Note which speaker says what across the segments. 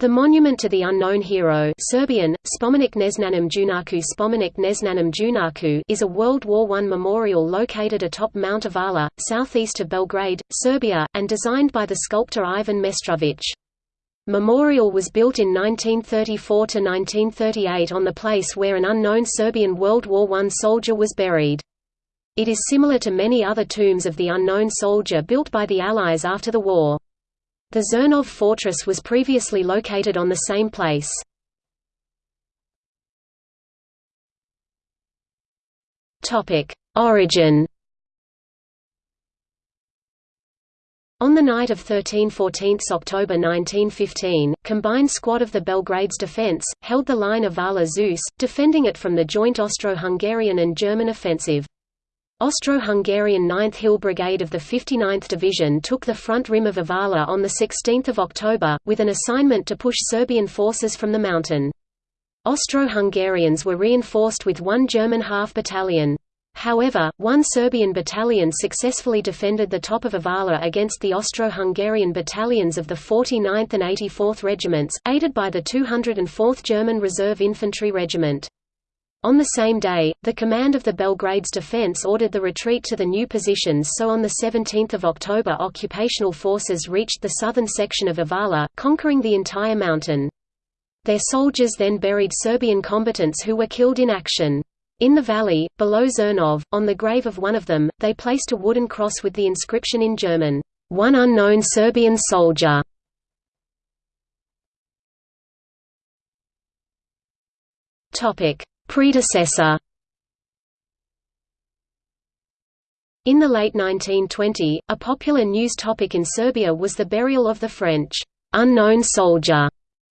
Speaker 1: The monument to the unknown hero Serbian, Spomenik Neznanom Junaku Spomenik Junaku is a World War I memorial located atop Mount Avala, southeast of Belgrade, Serbia, and designed by the sculptor Ivan Mestrovic. Memorial was built in 1934–1938 on the place where an unknown Serbian World War I soldier was buried. It is similar to many other tombs of the unknown soldier built by the Allies after the war. The Zrnov fortress was previously located on the same place. Origin On the night of 13–14 October 1915, combined squad of the Belgrade's defense, held the line of Avala-Zuce, defending it from the joint Austro-Hungarian and German offensive. Austro-Hungarian 9th Hill Brigade of the 59th Division took the front rim of Avala on 16 October, with an assignment to push Serbian forces from the mountain. Austro-Hungarians were reinforced with one German half-battalion. However, one Serbian battalion successfully defended the top of Avala against the Austro-Hungarian battalions of the 49th and 84th Regiments, aided by the 204th German Reserve Infantry Regiment. On the same day, the command of the Belgrade's defense ordered the retreat to the new positions so on 17 October occupational forces reached the southern section of Avala, conquering the entire mountain. Their soldiers then buried Serbian combatants who were killed in action. In the valley, below Zrnov, on the grave of one of them, they placed a wooden cross with the inscription in German, "'One unknown Serbian soldier' Topic: Predecessor In the late 1920, a popular news topic in Serbia was the burial of the French unknown soldier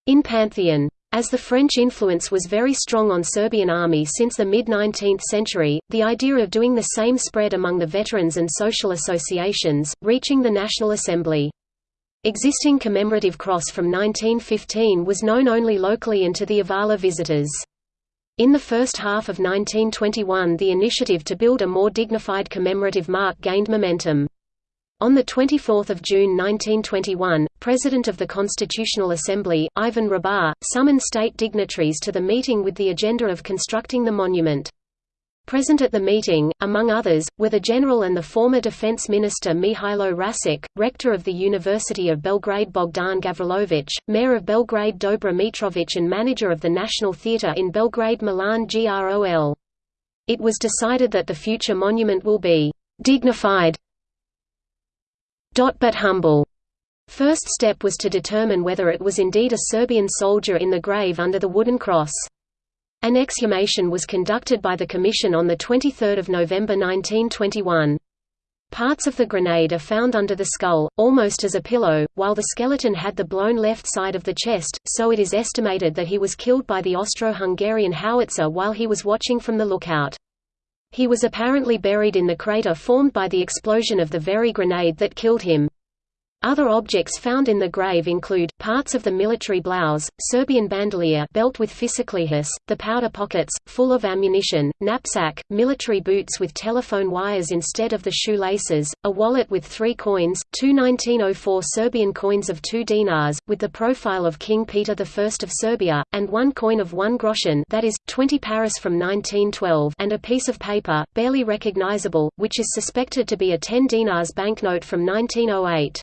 Speaker 1: in Pantheon. As the French influence was very strong on Serbian army since the mid-19th century, the idea of doing the same spread among the veterans and social associations, reaching the National Assembly. Existing commemorative cross from 1915 was known only locally and to the Avala visitors. In the first half of 1921 the initiative to build a more dignified commemorative mark gained momentum. On 24 June 1921, President of the Constitutional Assembly, Ivan Rabar, summoned state dignitaries to the meeting with the agenda of constructing the monument. Present at the meeting, among others, were the general and the former defense minister Mihailo Rasic, rector of the University of Belgrade Bogdan Gavrilovic, mayor of Belgrade Dobra Mitrovic and manager of the National Theatre in Belgrade Milan Grol. It was decided that the future monument will be «dignified but humble». First step was to determine whether it was indeed a Serbian soldier in the grave under the wooden cross. An exhumation was conducted by the Commission on 23 November 1921. Parts of the grenade are found under the skull, almost as a pillow, while the skeleton had the blown left side of the chest, so it is estimated that he was killed by the Austro-Hungarian howitzer while he was watching from the lookout. He was apparently buried in the crater formed by the explosion of the very grenade that killed him. Other objects found in the grave include, parts of the military blouse, Serbian bandolier belt with fišeklijes, the powder pockets, full of ammunition, knapsack, military boots with telephone wires instead of the shoelaces, a wallet with three coins, two 1904 Serbian coins of two dinars, with the profile of King Peter I of Serbia, and one coin of one groschen that is, 20 paris from 1912 and a piece of paper, barely recognizable, which is suspected to be a 10 dinars banknote from 1908.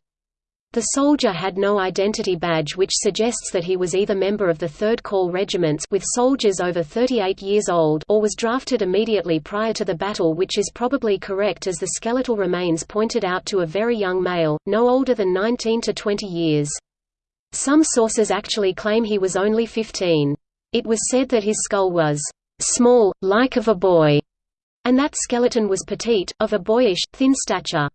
Speaker 1: The soldier had no identity badge which suggests that he was either member of the 3rd Call regiments with soldiers over 38 years old or was drafted immediately prior to the battle which is probably correct as the skeletal remains pointed out to a very young male, no older than 19 to 20 years. Some sources actually claim he was only 15. It was said that his skull was small, like of a boy, and that skeleton was petite, of a boyish, thin stature.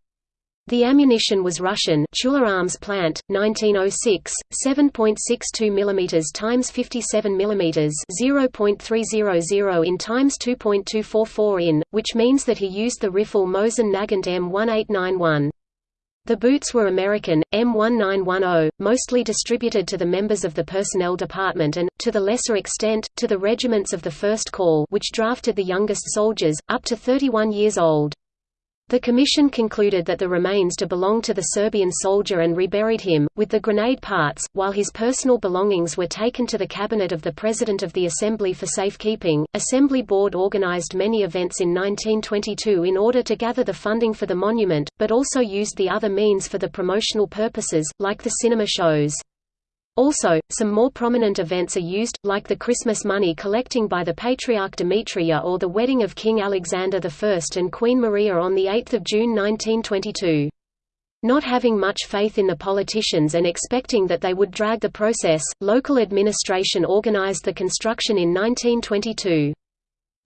Speaker 1: The ammunition was Russian Tula Arms Plant, 1906, 7.62 mm x 57 mm 0.300 in x 2.244 in, which means that he used the rifle Mosin Nagant M1891. The boots were American, M1910, mostly distributed to the members of the personnel department and, to the lesser extent, to the regiments of the First Call which drafted the youngest soldiers, up to 31 years old. The commission concluded that the remains to belong to the Serbian soldier and reburied him, with the grenade parts, while his personal belongings were taken to the cabinet of the President of the Assembly for safekeeping. Assembly Board organized many events in 1922 in order to gather the funding for the monument, but also used the other means for the promotional purposes, like the cinema shows. Also, some more prominent events are used, like the Christmas money collecting by the Patriarch Dimitrije or the wedding of King Alexander I and Queen Maria on 8 June 1922. Not having much faith in the politicians and expecting that they would drag the process, local administration organized the construction in 1922.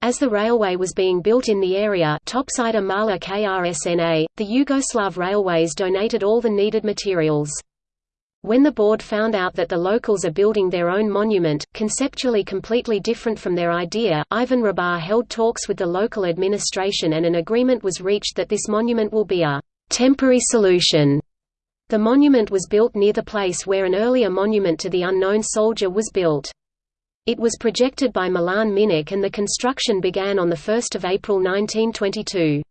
Speaker 1: As the railway was being built in the area Topčider Mala Krsna, the Yugoslav Railways donated all the needed materials. When the board found out that the locals are building their own monument, conceptually completely different from their idea, Ivan Rabar held talks with the local administration and an agreement was reached that this monument will be a temporary solution. The monument was built near the place where an earlier monument to the unknown soldier was built. It was projected by Milan Minić and the construction began on 1 April 1922.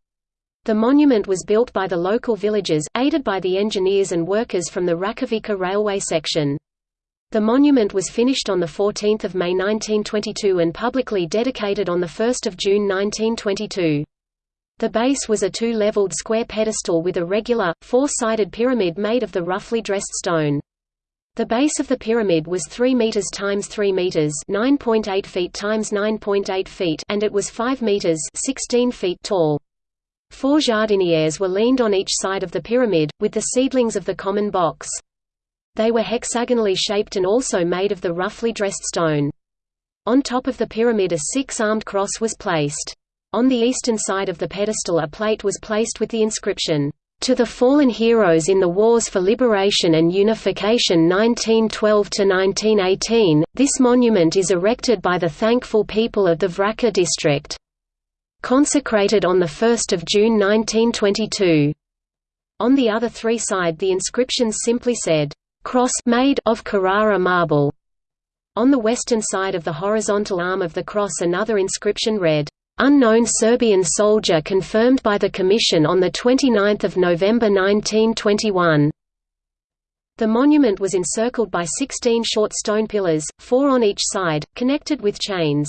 Speaker 1: The monument was built by the local villagers, aided by the engineers and workers from the Rakovica railway section. The monument was finished on 14 May 1922 and publicly dedicated on 1 June 1922. The base was a two-leveled square pedestal with a regular, four-sided pyramid made of the roughly dressed stone. The base of the pyramid was 3 meters times 3 meters, 9.8 feet times 9.8 feet, and it was 5 meters, 16 feet tall. Four jardinières were leaned on each side of the pyramid, with the seedlings of the common box. They were hexagonally shaped and also made of the roughly dressed stone. On top of the pyramid a six-armed cross was placed. On the eastern side of the pedestal a plate was placed with the inscription, "To the fallen heroes in the wars for liberation and unification 1912–1918, this monument is erected by the thankful people of the Vračar district." Consecrated on 1 June 1922. On the other three side the inscriptions simply said, "'Cross made of Carrara marble'". On the western side of the horizontal arm of the cross another inscription read, "'Unknown Serbian soldier confirmed by the Commission on 29 November 1921'". The monument was encircled by 16 short stone pillars, four on each side, connected with chains.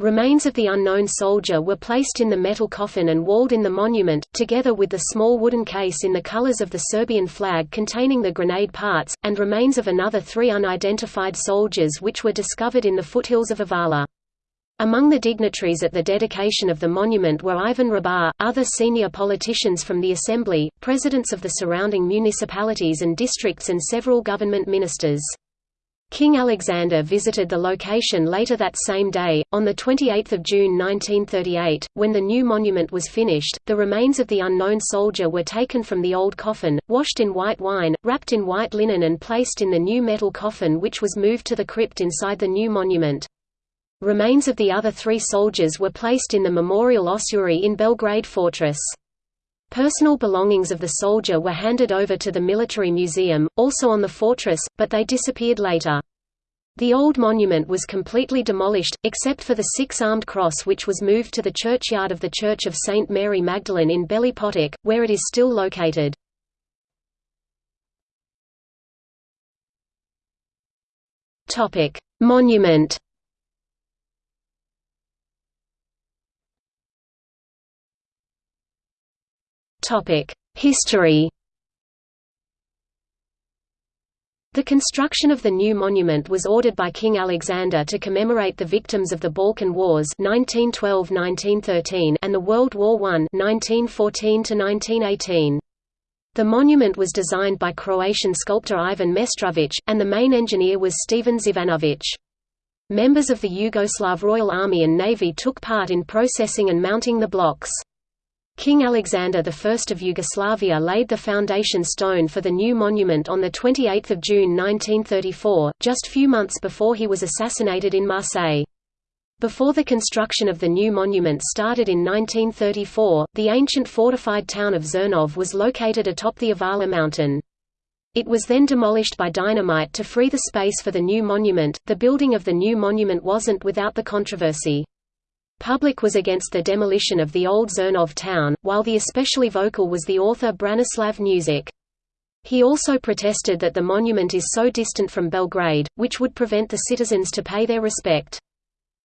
Speaker 1: Remains of the unknown soldier were placed in the metal coffin and walled in the monument, together with the small wooden case in the colors of the Serbian flag containing the grenade parts, and remains of another three unidentified soldiers which were discovered in the foothills of Avala. Among the dignitaries at the dedication of the monument were Ivan Rabar, other senior politicians from the Assembly, presidents of the surrounding municipalities and districts and several government ministers. King Alexander visited the location later that same day. On 28 June 1938, when the new monument was finished, the remains of the unknown soldier were taken from the old coffin, washed in white wine, wrapped in white linen and placed in the new metal coffin which was moved to the crypt inside the new monument. Remains of the other three soldiers were placed in the Memorial Ossuary in Belgrade Fortress. Personal belongings of the soldier were handed over to the military museum, also on the fortress, but they disappeared later. The old monument was completely demolished, except for the six-armed cross which was moved to the churchyard of the Church of St. Mary Magdalene in Beli Potok, where it is still located. Monument History The construction of the new monument was ordered by King Alexander to commemorate the victims of the Balkan Wars 1912–1913 and the World War I 1914–1918. The monument was designed by Croatian sculptor Ivan Mestrović, and the main engineer was Stevan Zivanović. Members of the Yugoslav Royal Army and Navy took part in processing and mounting the blocks. King Alexander I of Yugoslavia laid the foundation stone for the new monument on 28 June 1934, just few months before he was assassinated in Marseille. Before the construction of the new monument started in 1934, the ancient fortified town of Zrnov was located atop the Avala mountain. It was then demolished by dynamite to free the space for the new monument. The building of the new monument wasn't without the controversy. Public was against the demolition of the old Zrnov town, while the especially vocal was the author Branislav Nušić. He also protested that the monument is so distant from Belgrade, which would prevent the citizens to pay their respect.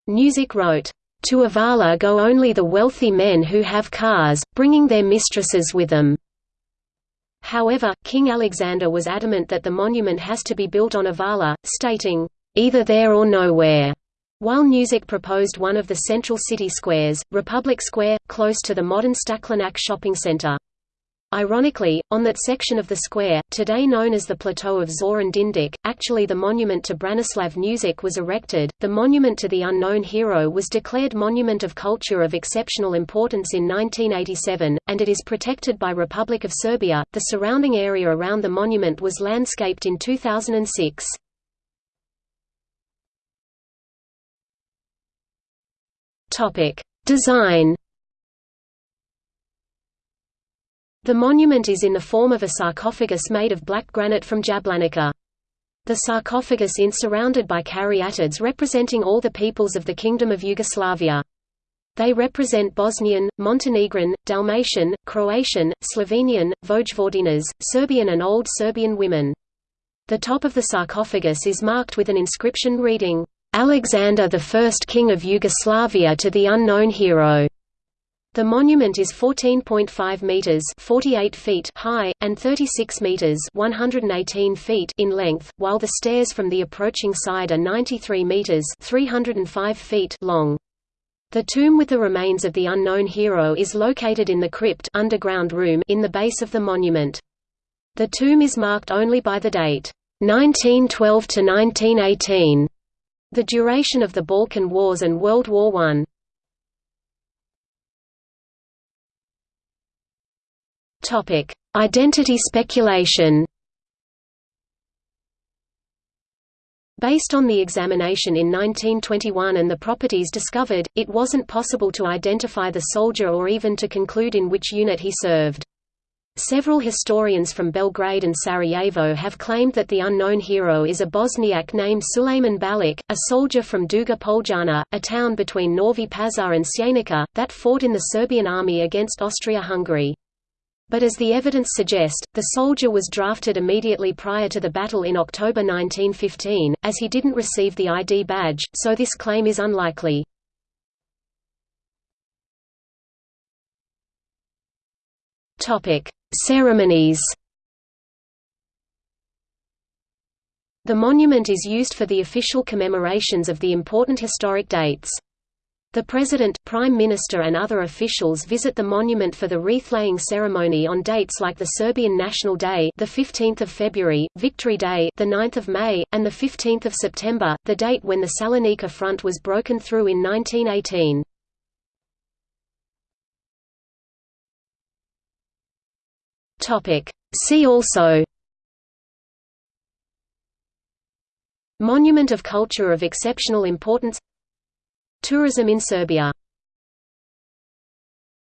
Speaker 1: Nušić wrote, "...to Avala go only the wealthy men who have cars, bringing their mistresses with them." However, King Alexander was adamant that the monument has to be built on Avala, stating, "...either there or nowhere." While Nušić proposed one of the central city squares, Republic Square, close to the modern Staklenac shopping center. Ironically, on that section of the square, today known as the Plateau of Zoran Dindic, actually the monument to Branislav Nušić was erected. The monument to the unknown hero was declared Monument of Culture of Exceptional Importance in 1987, and it is protected by Republic of Serbia. The surrounding area around the monument was landscaped in 2006. Topic: Design. The monument is in the form of a sarcophagus made of black granite from Jablanica. The sarcophagus is surrounded by caryatids representing all the peoples of the Kingdom of Yugoslavia. They represent Bosnian, Montenegrin, Dalmatian, Croatian, Slovenian, Vojvodinas, Serbian and Old Serbian women. The top of the sarcophagus is marked with an inscription reading, Alexander I King of Yugoslavia to the unknown hero. The monument is 14.5 meters (48 feet) high and 36 meters (118 feet) in length, while the stairs from the approaching side are 93 meters (305 feet) long. The tomb with the remains of the unknown hero is located in the crypt underground room in the base of the monument. The tomb is marked only by the date 1912 to 1918 the duration of the Balkan Wars and World War I Identity speculation Based on the examination in 1921 and the properties discovered, it wasn't possible to identify the soldier or even to conclude in which unit he served. Several historians from Belgrade and Sarajevo have claimed that the unknown hero is a Bosniak named Suleiman Balic, a soldier from Duga Poljana, a town between Novi Pazar and Sjenica, that fought in the Serbian army against Austria-Hungary. But as the evidence suggests, the soldier was drafted immediately prior to the battle in October 1915, as he didn't receive the ID badge, so this claim is unlikely. Ceremonies The monument is used for the official commemorations of the important historic dates. The President, Prime Minister and other officials visit the monument for the wreath-laying ceremony on dates like the Serbian National Day, the 15th of February, Victory Day, the 9th of May, and the 15th of September, the date when the Salonika front was broken through in 1918. Topic. See also Monument of Culture of Exceptional Importance Tourism in Serbia